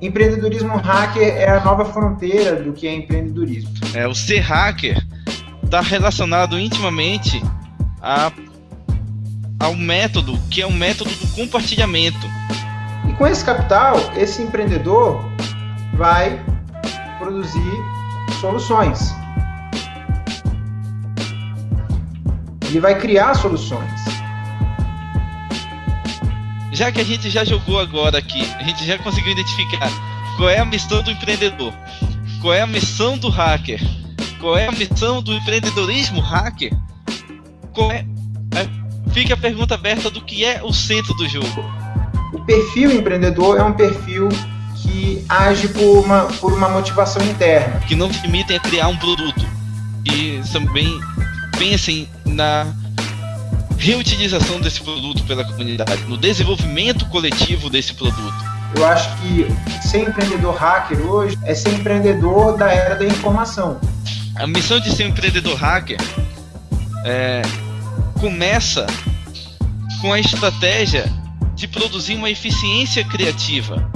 empreendedorismo hacker é a nova fronteira do que é empreendedorismo. É, o ser hacker está relacionado intimamente a, ao método, que é o método do compartilhamento. E com esse capital, esse empreendedor vai produzir soluções. Ele vai criar soluções. Já que a gente já jogou agora aqui, a gente já conseguiu identificar qual é a missão do empreendedor, qual é a missão do hacker, qual é a missão do empreendedorismo hacker, qual é, é fica a pergunta aberta do que é o centro do jogo. O perfil empreendedor é um perfil que age por uma, por uma motivação interna. Que não se limitem a criar um produto. E também pensem na reutilização desse produto pela comunidade, no desenvolvimento coletivo desse produto. Eu acho que ser empreendedor hacker hoje é ser empreendedor da era da informação. A missão de ser um empreendedor hacker é, começa com a estratégia de produzir uma eficiência criativa